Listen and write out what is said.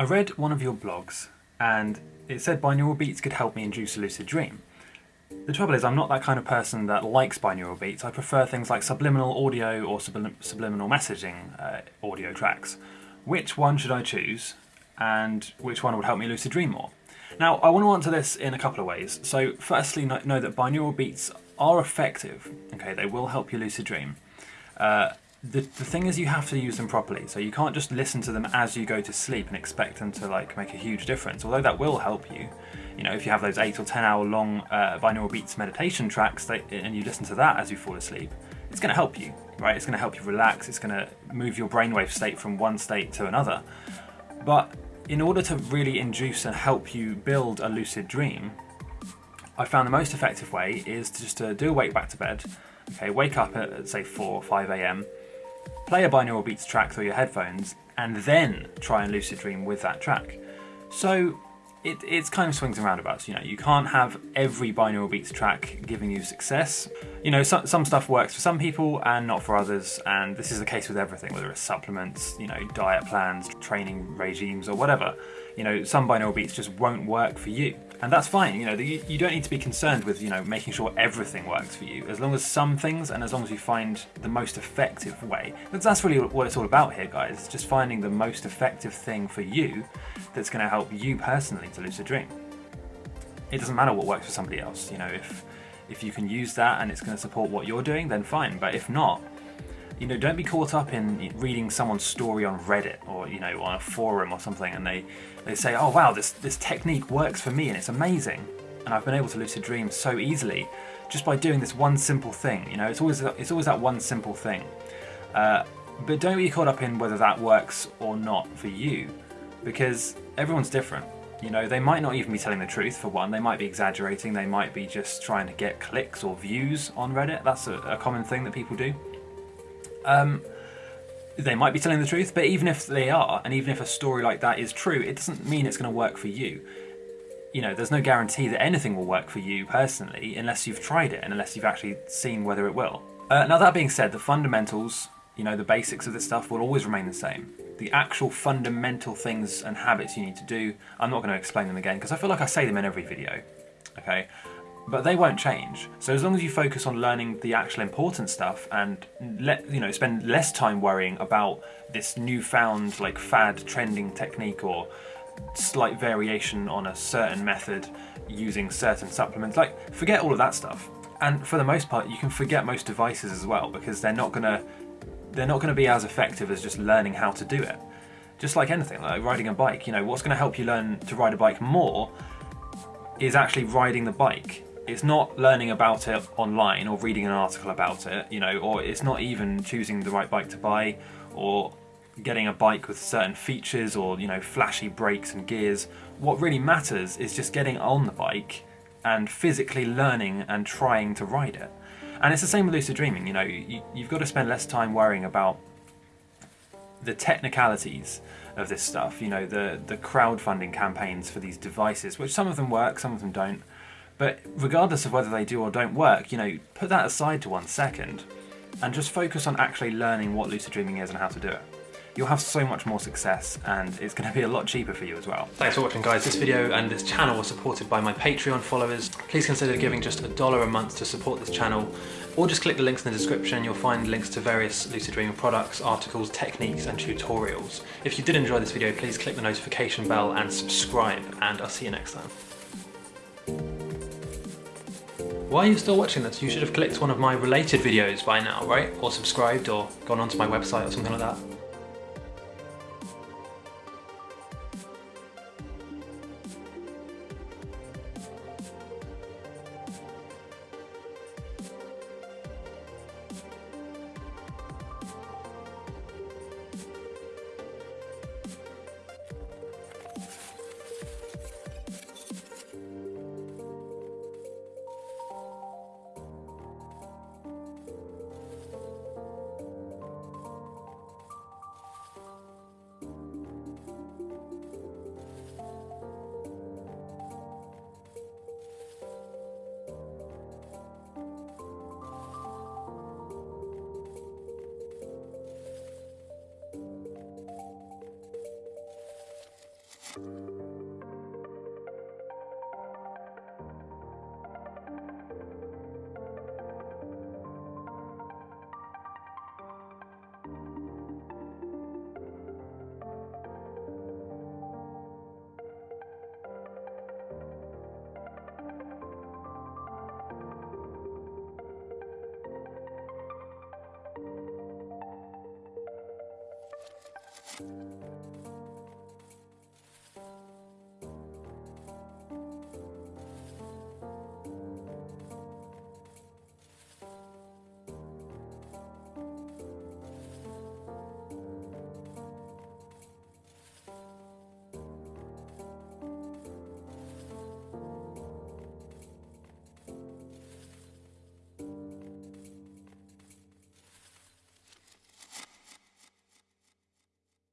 I read one of your blogs and it said binaural beats could help me induce a lucid dream. The trouble is I'm not that kind of person that likes binaural beats. I prefer things like subliminal audio or sublim subliminal messaging uh, audio tracks. Which one should I choose and which one would help me lucid dream more? Now I want to answer this in a couple of ways. So firstly know, that binaural beats are effective. Okay, they will help you lucid dream. Uh, the, the thing is you have to use them properly. So you can't just listen to them as you go to sleep and expect them to like make a huge difference. Although that will help you. You know if you have those 8 or 10 hour long uh, binaural beats meditation tracks that, and you listen to that as you fall asleep it's going to help you right? It's going to help you relax. It's going to move your brainwave state from one state to another. But in order to really induce and help you build a lucid dream I found the most effective way is to just to do a wake back to bed. Okay wake up at say 4 or 5 a.m play a binaural beats track through your headphones, and then try and lucid dream with that track. So it, it's kind of swings and roundabouts, you know, you can't have every binaural beats track giving you success. You know, so, some stuff works for some people and not for others, and this is the case with everything, whether it's supplements, you know, diet plans, training regimes, or whatever. You know, some binaural beats just won't work for you and that's fine. You know, you, you don't need to be concerned with you know making sure everything works for you. As long as some things, and as long as you find the most effective way. Because that's really what it's all about here, guys. just finding the most effective thing for you that's going to help you personally to lucid dream. It doesn't matter what works for somebody else. You know, if if you can use that and it's going to support what you're doing, then fine. But if not, you know, don't be caught up in reading someone's story on Reddit or, you know, on a forum or something and they, they say, oh wow, this, this technique works for me and it's amazing. And I've been able to lucid dream so easily just by doing this one simple thing. You know, it's always, it's always that one simple thing. Uh, but don't be caught up in whether that works or not for you because everyone's different. You know, they might not even be telling the truth for one, they might be exaggerating, they might be just trying to get clicks or views on Reddit. That's a, a common thing that people do. Um, they might be telling the truth, but even if they are, and even if a story like that is true, it doesn't mean it's going to work for you. You know, there's no guarantee that anything will work for you personally unless you've tried it and unless you've actually seen whether it will. Uh, now that being said, the fundamentals, you know, the basics of this stuff will always remain the same. The actual fundamental things and habits you need to do, I'm not going to explain them again because I feel like I say them in every video. Okay, but they won't change. So as long as you focus on learning the actual important stuff and let you know spend less time worrying about this newfound like fad trending technique or slight variation on a certain method using certain supplements, like forget all of that stuff. And for the most part, you can forget most devices as well because they're not gonna they're not gonna be as effective as just learning how to do it. Just like anything, like riding a bike, you know, what's gonna help you learn to ride a bike more is actually riding the bike it's not learning about it online or reading an article about it, you know, or it's not even choosing the right bike to buy or getting a bike with certain features or, you know, flashy brakes and gears. What really matters is just getting on the bike and physically learning and trying to ride it. And it's the same with lucid dreaming, you know, you, you've got to spend less time worrying about the technicalities of this stuff, you know, the, the crowdfunding campaigns for these devices, which some of them work, some of them don't. But regardless of whether they do or don't work, you know, put that aside to one second and just focus on actually learning what lucid dreaming is and how to do it. You'll have so much more success and it's going to be a lot cheaper for you as well. Thanks for watching guys. This video and this channel was supported by my Patreon followers. Please consider giving just a dollar a month to support this channel or just click the links in the description. You'll find links to various lucid dreaming products, articles, techniques and tutorials. If you did enjoy this video, please click the notification bell and subscribe and I'll see you next time. Why are you still watching this? You should have clicked one of my related videos by now, right? Or subscribed or gone onto my website or something like that. You